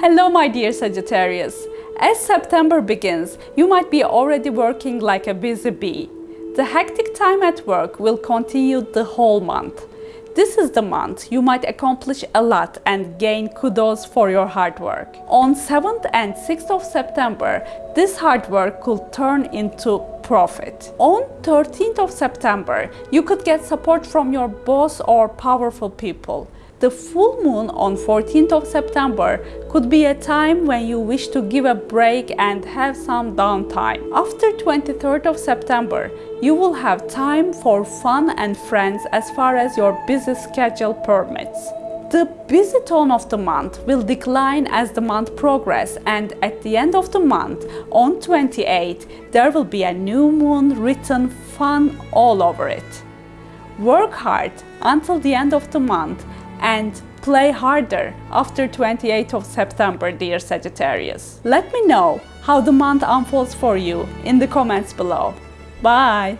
Hello my dear Sagittarius. As September begins, you might be already working like a busy bee. The hectic time at work will continue the whole month. This is the month you might accomplish a lot and gain kudos for your hard work. On 7th and 6th of September, this hard work could turn into profit. On 13th of September, you could get support from your boss or powerful people. The full moon on 14th of September could be a time when you wish to give a break and have some downtime. After 23rd of September, you will have time for fun and friends as far as your busy schedule permits. The busy tone of the month will decline as the month progresses and at the end of the month, on 28, there will be a new moon written fun all over it. Work hard until the end of the month and play harder after 28th of September, dear Sagittarius. Let me know how the month unfolds for you in the comments below. Bye!